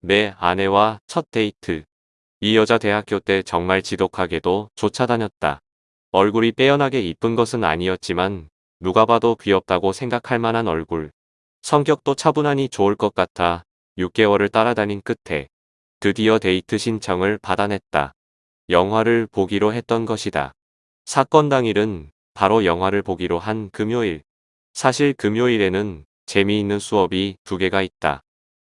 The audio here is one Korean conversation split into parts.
내 아내와 첫 데이트. 이 여자 대학교 때 정말 지독하게도 쫓아다녔다. 얼굴이 빼어나게 이쁜 것은 아니었지만 누가 봐도 귀엽다고 생각할 만한 얼굴. 성격도 차분하니 좋을 것 같아 6개월을 따라다닌 끝에 드디어 데이트 신청을 받아냈다. 영화를 보기로 했던 것이다. 사건 당일은 바로 영화를 보기로 한 금요일. 사실 금요일에는 재미있는 수업이 두 개가 있다.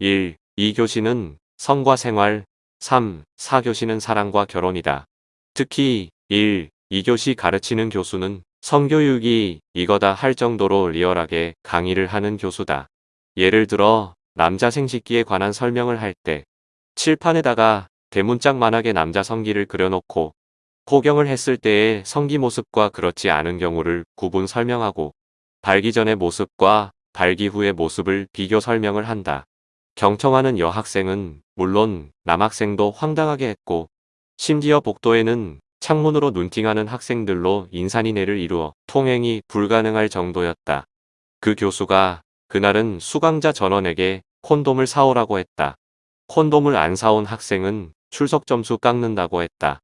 1. 2교시는 성과 생활, 3. 4교시는 사랑과 결혼이다. 특히 1. 2교시 가르치는 교수는 성교육이 이거다 할 정도로 리얼하게 강의를 하는 교수다. 예를 들어 남자 생식기에 관한 설명을 할 때 칠판에다가 대문짝만하게 남자 성기를 그려놓고 포경을 했을 때의 성기 모습과 그렇지 않은 경우를 구분 설명하고 발기 전의 모습과 발기 후의 모습을 비교 설명을 한다. 경청하는 여학생은 물론 남학생도 황당하게 했고 심지어 복도에는 창문으로 눈팅하는 학생들로 인산인해를 이루어 통행이 불가능할 정도였다. 그 교수가 그날은 수강자 전원에게 콘돔을 사오라고 했다. 콘돔을 안 사온 학생은 출석 점수 깎는다고 했다.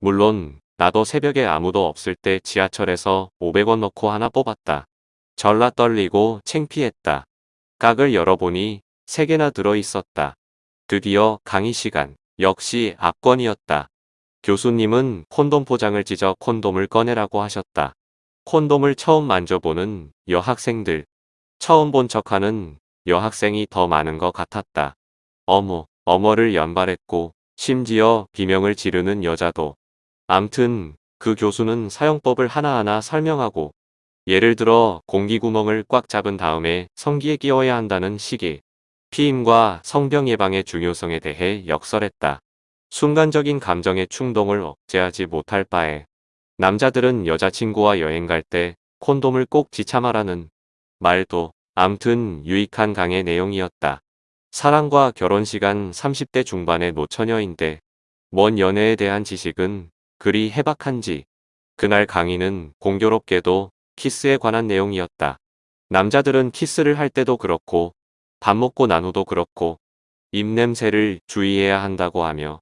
물론 나도 새벽에 아무도 없을 때 지하철에서 500원 넣고 하나 뽑았다. 전라 떨리고 챙피했다. 깍을 열어보니 3개나 들어있었다. 드디어 강의 시간. 역시 압권이었다. 교수님은 콘돔 포장을 찢어 콘돔을 꺼내라고 하셨다. 콘돔을 처음 만져보는 여학생들. 처음 본 척하는 여학생이 더 많은 것 같았다. 어머, 어머를 연발했고 심지어 비명을 지르는 여자도. 암튼 그 교수는 사용법을 하나하나 설명하고 예를 들어 공기구멍을 꽉 잡은 다음에 성기에 끼워야 한다는 시기, 피임과 성병 예방의 중요성에 대해 역설했다. 순간적인 감정의 충동을 억제하지 못할 바에 남자들은 여자친구와 여행 갈 때 콘돔을 꼭 지참하라는 말도 암튼 유익한 강의 내용이었다. 사랑과 결혼 시간 30대 중반의 노처녀인데 뭔 연애에 대한 지식은 그리 해박한지 그날 강의는 공교롭게도 키스에 관한 내용이었다. 남자들은 키스를 할 때도 그렇고 밥 먹고 난 후도 그렇고 입냄새를 주의해야 한다고 하며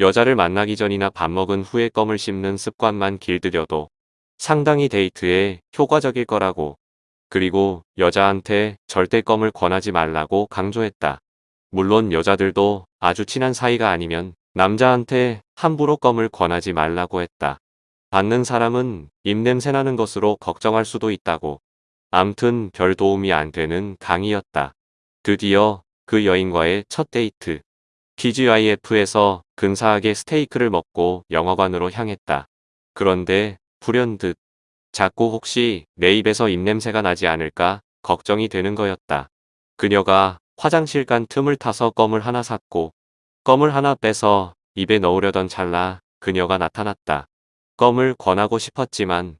여자를 만나기 전이나 밥 먹은 후에 껌을 씹는 습관만 길들여도 상당히 데이트에 효과적일 거라고 그리고 여자한테 절대 껌을 권하지 말라고 강조했다. 물론 여자들도 아주 친한 사이가 아니면 남자한테 함부로 껌을 권하지 말라고 했다. 받는 사람은 입냄새 나는 것으로 걱정할 수도 있다고. 암튼 별 도움이 안 되는 강의였다. 드디어 그 여인과의 첫 데이트. TGIF에서 근사하게 스테이크를 먹고 영화관으로 향했다. 그런데 불현듯 자꾸 혹시 내 입에서 입냄새가 나지 않을까 걱정이 되는 거였다. 그녀가 화장실 간 틈을 타서 껌을 하나 샀고 껌을 하나 빼서 입에 넣으려던 찰나 그녀가 나타났다. 껌을 권하고 싶었지만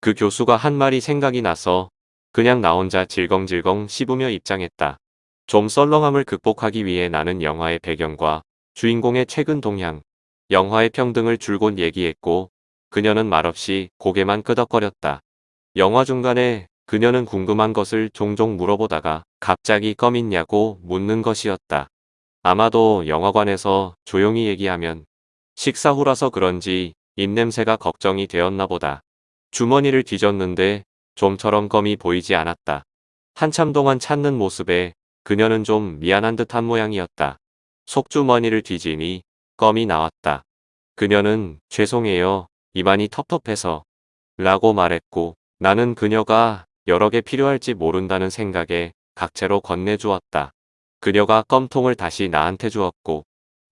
그 교수가 한 말이 생각이 나서 그냥 나 혼자 질겅질겅 씹으며 입장했다. 좀 썰렁함을 극복하기 위해 나는 영화의 배경과 주인공의 최근 동향, 영화의 평등을 줄곧 얘기했고 그녀는 말없이 고개만 끄덕거렸다. 영화 중간에 그녀는 궁금한 것을 종종 물어보다가 갑자기 껌 있냐고 묻는 것이었다. 아마도 영화관에서 조용히 얘기하면 식사 후라서 그런지 입냄새가 걱정이 되었나 보다. 주머니를 뒤졌는데 좀처럼 껌이 보이지 않았다. 한참 동안 찾는 모습에 그녀는 좀 미안한 듯한 모양이었다. 속주머니를 뒤지니 껌이 나왔다. 그녀는 죄송해요. 입안이 텁텁해서 라고 말했고 나는 그녀가 여러 개 필요할지 모른다는 생각에 각채로 건네주었다. 그녀가 껌통을 다시 나한테 주었고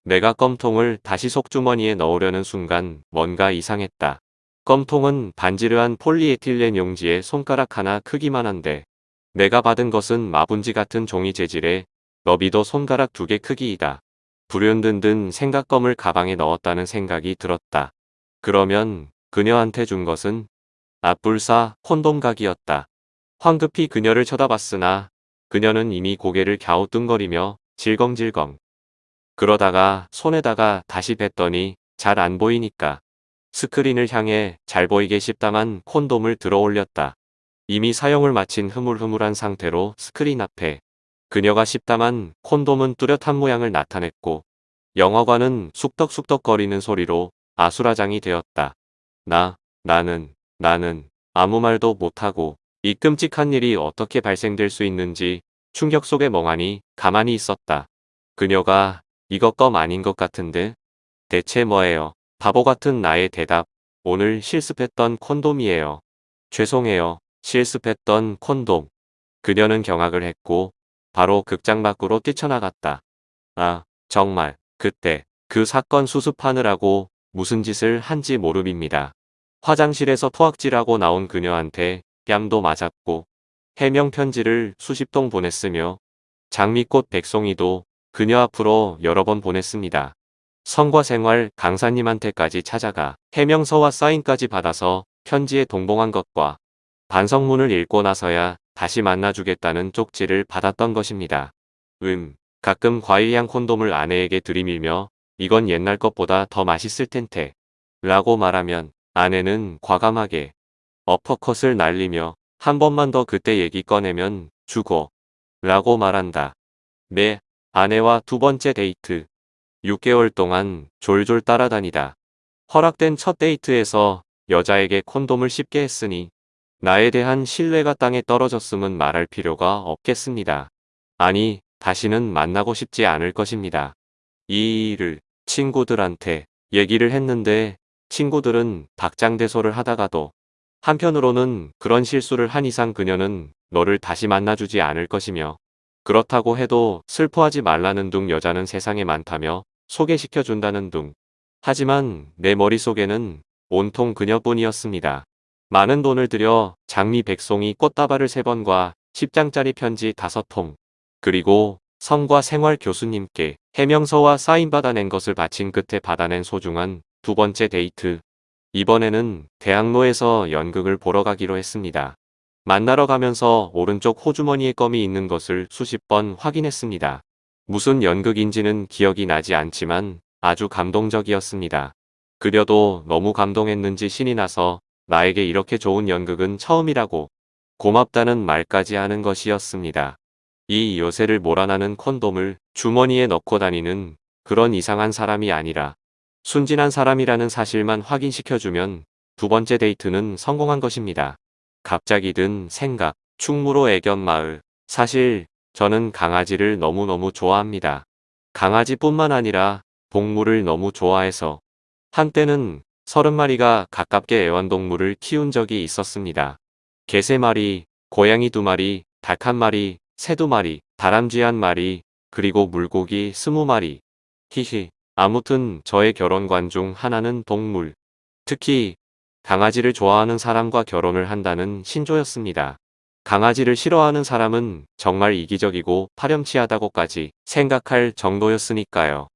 내가 껌통을 다시 속주머니에 넣으려는 순간 뭔가 이상했다. 껌통은 반지르한 폴리에틸렌 용지에 손가락 하나 크기만 한데 내가 받은 것은 마분지 같은 종이 재질의 너비도 손가락 두 개 크기이다. 불현든든 생각껌을 가방에 넣었다는 생각이 들었다. 그러면 그녀한테 준 것은 앞불사 콘돔각이었다. 황급히 그녀를 쳐다봤으나 그녀는 이미 고개를 갸우뚱거리며 질겅질겅. 그러다가 손에다가 다시 뱉더니 잘 안 보이니까 스크린을 향해 잘 보이게 씹다만 콘돔을 들어 올렸다. 이미 사용을 마친 흐물흐물한 상태로 스크린 앞에 그녀가 씹다만 콘돔은 뚜렷한 모양을 나타냈고 영화관은 쑥덕쑥덕거리는 소리로 아수라장이 되었다. 나, 나는, 나는 아무 말도 못하고 이 끔찍한 일이 어떻게 발생될 수 있는지 충격 속에 멍하니 가만히 있었다. 그녀가 이것 껌 아닌 것 같은데 대체 뭐예요? 바보 같은 나의 대답. 오늘 실습했던 콘돔이에요. 죄송해요. 실습했던 콘돔. 그녀는 경악을 했고 바로 극장 밖으로 뛰쳐나갔다. 아, 정말 그때 그 사건 수습하느라고 무슨 짓을 한지 모릅니다. 화장실에서 토악질하고 나온 그녀한테 뺨도 맞았고 해명 편지를 수십 통 보냈으며 장미꽃 백송이도 그녀 앞으로 여러 번 보냈습니다. 성과생활 강사님한테까지 찾아가 해명서와 사인까지 받아서 편지에 동봉한 것과 반성문을 읽고 나서야 다시 만나주겠다는 쪽지를 받았던 것입니다. 음, 가끔 과일향 콘돔을 아내에게 들이밀며 이건 옛날 것보다 더 맛있을 텐데 라고 말하면 아내는 과감하게 어퍼컷을 날리며 한 번만 더 그때 얘기 꺼내면 죽어 라고 말한다. 네, 아내와 두 번째 데이트 6개월 동안 졸졸 따라다니다. 허락된 첫 데이트에서 여자에게 콘돔을 씹게 했으니 나에 대한 신뢰가 땅에 떨어졌음은 말할 필요가 없겠습니다. 아니, 다시는 만나고 싶지 않을 것입니다. 이 일을 친구들한테 얘기를 했는데 친구들은 박장대소를 하다가도 한편으로는 그런 실수를 한 이상 그녀는 너를 다시 만나주지 않을 것이며 그렇다고 해도 슬퍼하지 말라는 둥 여자는 세상에 많다며 소개시켜준다는 둥. 하지만 내 머릿속에는 온통 그녀뿐이었습니다. 많은 돈을 들여 장미 백송이 꽃다발을 3번과 10장짜리 편지 5통 그리고 성과 생활 교수님께 해명서와 사인 받아낸 것을 바친 끝에 받아낸 소중한 두 번째 데이트. 이번에는 대학로에서 연극을 보러 가기로 했습니다. 만나러 가면서 오른쪽 호주머니에 껌이 있는 것을 수십 번 확인했습니다. 무슨 연극인지는 기억이 나지 않지만 아주 감동적이었습니다. 그려도 너무 감동했는지 신이 나서 나에게 이렇게 좋은 연극은 처음이라고 고맙다는 말까지 하는 것이었습니다. 이 요새를 몰아나는 콘돔을 주머니에 넣고 다니는 그런 이상한 사람이 아니라 순진한 사람이라는 사실만 확인시켜주면 두 번째 데이트는 성공한 것입니다. 갑자기 든 생각, 충무로 애견 마을. 사실 저는 강아지를 너무너무 좋아합니다. 강아지뿐만 아니라 동물을 너무 좋아해서 한때는 30마리가 가깝게 애완동물을 키운 적이 있었습니다. 개 3마리, 고양이 2마리, 닭 1마리, 새 2마리, 다람쥐 1마리, 그리고 물고기 20마리. 히히. 아무튼 저의 결혼관 중 하나는 동물. 특히 강아지를 좋아하는 사람과 결혼을 한다는 신조였습니다. 강아지를 싫어하는 사람은 정말 이기적이고 파렴치하다고까지 생각할 정도였으니까요.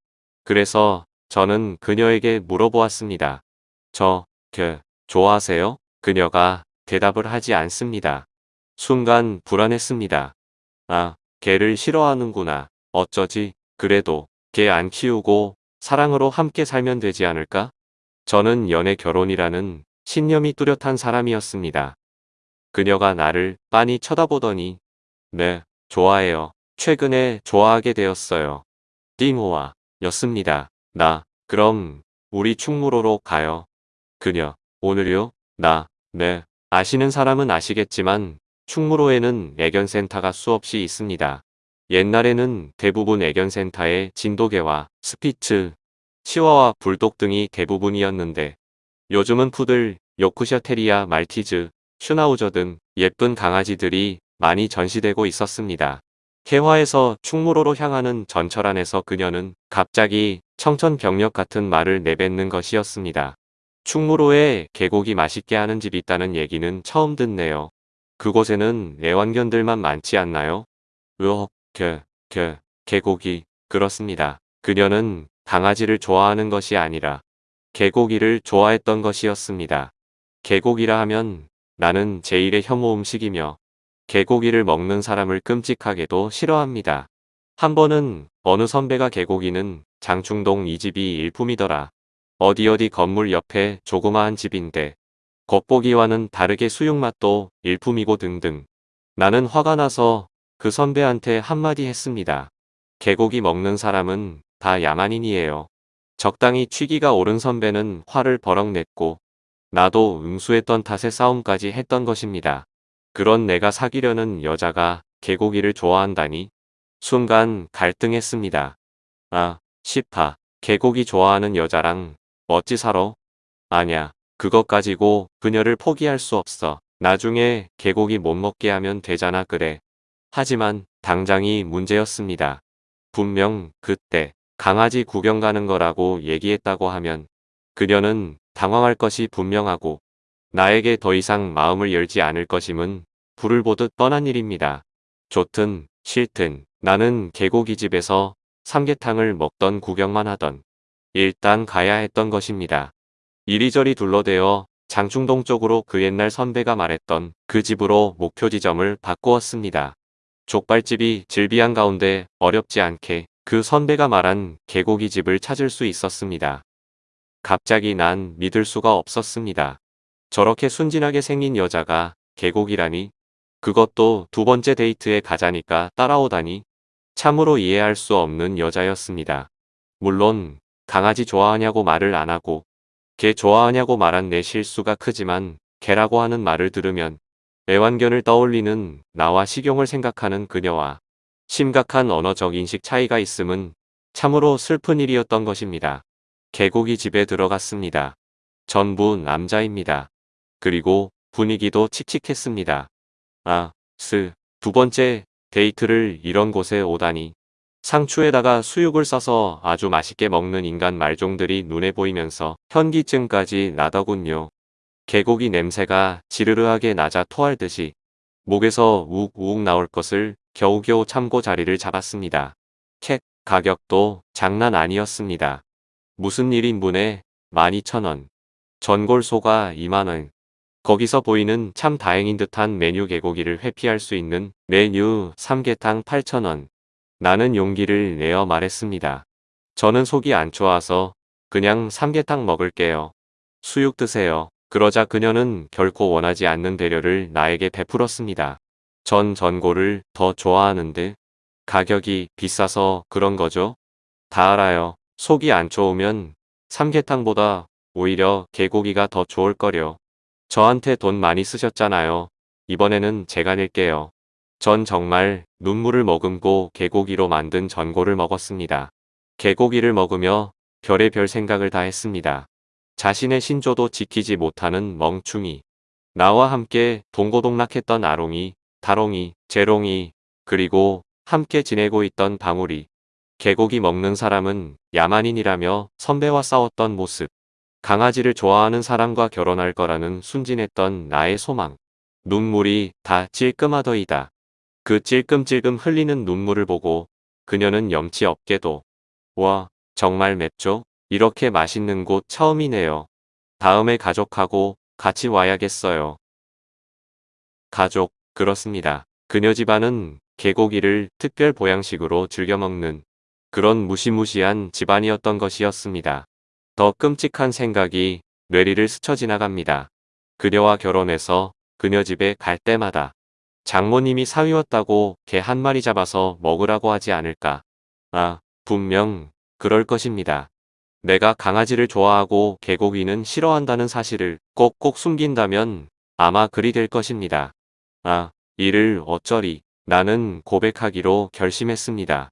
그래서 저는 그녀에게 물어보았습니다. 저, 그, 좋아하세요? 그녀가 대답을 하지 않습니다. 순간 불안했습니다. 아, 개를 싫어하는구나. 어쩌지? 그래도 개 안 키우고 사랑으로 함께 살면 되지 않을까? 저는 연애 결혼이라는 신념이 뚜렷한 사람이었습니다. 그녀가 나를 빤히 쳐다보더니 네, 좋아해요. 최근에 좋아하게 되었어요. 띵호와 였습니다. 나, 그럼 우리 충무로로 가요. 그녀, 오늘요? 나, 네. 아시는 사람은 아시겠지만 충무로에는 애견센터가 수없이 있습니다. 옛날에는 대부분 애견센터에 진돗개와 스피츠, 치와와 불독 등이 대부분이었는데 요즘은 푸들, 요크셔 테리아, 말티즈, 슈나우저 등 예쁜 강아지들이 많이 전시되고 있었습니다. 개화에서 충무로로 향하는 전철 안에서 그녀는 갑자기 청천벽력 같은 말을 내뱉는 것이었습니다. 충무로에 계곡이 맛있게 하는 집이 있다는 얘기는 처음 듣네요. 그곳에는 애완견들만 많지 않나요? 으억, 그, 그, 계곡이, 그렇습니다. 그녀는 강아지를 좋아하는 것이 아니라 개고기를 좋아했던 것이었습니다. 개고기라 하면 나는 제일의 혐오 음식이며 개고기를 먹는 사람을 끔찍하게도 싫어합니다. 한 번은 어느 선배가 개고기는 장충동 이 집이 일품이더라. 어디 어디 건물 옆에 조그마한 집인데 겉보기와는 다르게 수육맛도 일품이고 등등. 나는 화가 나서 그 선배한테 한마디 했습니다. 개고기 먹는 사람은 다 야만인이에요. 적당히 취기가 오른 선배는 화를 버럭 냈고 나도 응수했던 탓에 싸움까지 했던 것입니다. 그런 내가 사귀려는 여자가 개고기를 좋아한다니 순간 갈등했습니다. 아, 10파. 개고기 좋아하는 여자랑 살아? 아냐. 그것 가지고 그녀를 포기할 수 없어. 나중에 개고기 못 먹게 하면 되잖아 그래. 하지만 당장이 문제였습니다. 분명 그때 강아지 구경 가는 거라고 얘기했다고 하면 그녀는 당황할 것이 분명하고 나에게 더 이상 마음을 열지 않을 것임은 불을 보듯 뻔한 일입니다. 좋든 싫든 나는 개고기 집에서 삼계탕을 먹던 구경만 하던 일단 가야 했던 것입니다. 이리저리 둘러대어 장충동 쪽으로 그 옛날 선배가 말했던 그 집으로 목표 지점을 바꾸었습니다. 족발집이 질비한 가운데 어렵지 않게 그 선배가 말한 개고기 집을 찾을 수 있었습니다. 갑자기 난 믿을 수가 없었습니다. 저렇게 순진하게 생긴 여자가 개고기라니 그것도 두 번째 데이트에 가자니까 따라오다니 참으로 이해할 수 없는 여자였습니다. 물론 강아지 좋아하냐고 말을 안 하고 개 좋아하냐고 말한 내 실수가 크지만 개라고 하는 말을 들으면 애완견을 떠올리는 나와 식용을 생각하는 그녀와 심각한 언어적 인식 차이가 있음은 참으로 슬픈 일이었던 것입니다. 개고기 집에 들어갔습니다. 전부 남자입니다. 그리고 분위기도 칙칙했습니다. 아, 스, 두 번째 데이트를 이런 곳에 오다니. 상추에다가 수육을 싸서 아주 맛있게 먹는 인간 말종들이 눈에 보이면서 현기증까지 나더군요. 개고기 냄새가 지르르하게 나자 토할 듯이 목에서 우욱우욱 나올 것을 겨우겨우 참고 자리를 잡았습니다. 캣 가격도 장난 아니었습니다. 무슨 1인분에 12,000원. 전골소가 2만원. 거기서 보이는 참 다행인 듯한 메뉴 개고기를 회피할 수 있는 메뉴 삼계탕 8,000원. 나는 용기를 내어 말했습니다. 저는 속이 안 좋아서 그냥 삼계탕 먹을게요. 수육 드세요. 그러자 그녀는 결코 원하지 않는 배려를 나에게 베풀었습니다. 전 전골을 더 좋아하는데 가격이 비싸서 그런 거죠? 다 알아요. 속이 안 좋으면 삼계탕보다 오히려 개고기가 더 좋을 거려. 저한테 돈 많이 쓰셨잖아요. 이번에는 제가 낼게요. 전 정말 눈물을 머금고 개고기로 만든 전골을 먹었습니다. 개고기를 먹으며 별의별 생각을 다 했습니다. 자신의 신조도 지키지 못하는 멍충이. 나와 함께 동고동락했던 아롱이, 다롱이, 재롱이, 그리고 함께 지내고 있던 방울이. 개고기 먹는 사람은 야만인이라며 선배와 싸웠던 모습. 강아지를 좋아하는 사람과 결혼할 거라는 순진했던 나의 소망. 눈물이 다 찔끔하더이다. 그 찔끔찔끔 흘리는 눈물을 보고 그녀는 염치 없게도 와 정말 맵죠? 이렇게 맛있는 곳 처음이네요. 다음에 가족하고 같이 와야겠어요. 가족 그렇습니다. 그녀 집안은 개고기를 특별 보양식으로 즐겨 먹는 그런 무시무시한 집안이었던 것이었습니다. 더 끔찍한 생각이 뇌리를 스쳐 지나갑니다. 그녀와 결혼해서 그녀 집에 갈 때마다 장모님이 사위웠다고 개 한 마리 잡아서 먹으라고 하지 않을까. 아, 분명 그럴 것입니다. 내가 강아지를 좋아하고 개고기는 싫어한다는 사실을 꼭꼭 숨긴다면 아마 그리 될 것입니다. 아, 이를 어쩌리. 나는 고백하기로 결심했습니다.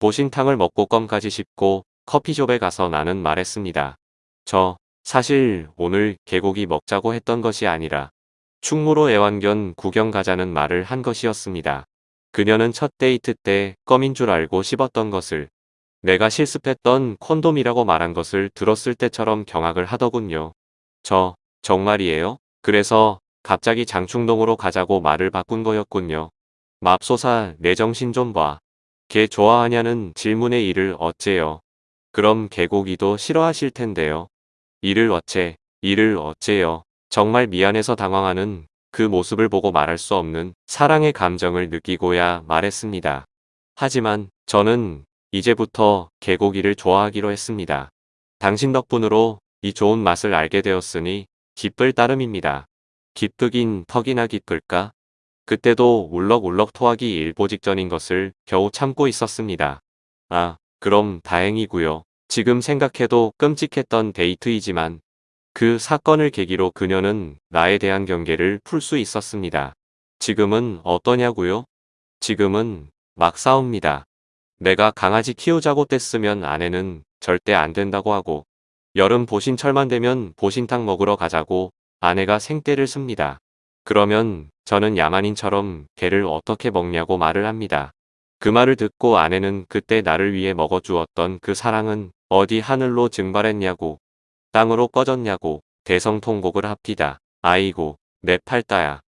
보신탕을 먹고 껌까지 씹고 커피숍에 가서 나는 말했습니다. 저 사실 오늘 개고기 먹자고 했던 것이 아니라 충무로 애완견 구경 가자는 말을 한 것이었습니다. 그녀는 첫 데이트 때 껌인 줄 알고 씹었던 것을 내가 실습했던 콘돔이라고 말한 것을 들었을 때처럼 경악을 하더군요. 저 정말이에요? 그래서 갑자기 장충동으로 가자고 말을 바꾼 거였군요. 맙소사 내 정신 좀 봐. 개 좋아하냐는 질문에 이를 어째요. 그럼 개고기도 싫어하실 텐데요. 이를 어째, 이를 어째요. 정말 미안해서 당황하는 그 모습을 보고 말할 수 없는 사랑의 감정을 느끼고야 말했습니다. 하지만 저는 이제부터 개고기를 좋아하기로 했습니다. 당신 덕분으로 이 좋은 맛을 알게 되었으니 기쁠 따름입니다. 기쁘긴 턱이나 기쁠까? 그때도 울럭울럭 토하기 일보 직전인 것을 겨우 참고 있었습니다. 아, 그럼 다행이고요. 지금 생각해도 끔찍했던 데이트이지만 그 사건을 계기로 그녀는 나에 대한 경계를 풀 수 있었습니다. 지금은 어떠냐고요? 지금은 막 싸웁니다. 내가 강아지 키우자고 뗐으면 아내는 절대 안 된다고 하고 여름 보신철만 되면 보신탕 먹으러 가자고 아내가 생떼를 씁니다. 그러면 저는 야만인처럼 개를 어떻게 먹냐고 말을 합니다. 그 말을 듣고 아내는 그때 나를 위해 먹어주었던 그 사랑은 어디 하늘로 증발했냐고 땅으로 꺼졌냐고 대성통곡을 합디다. 아이고 내 팔다야.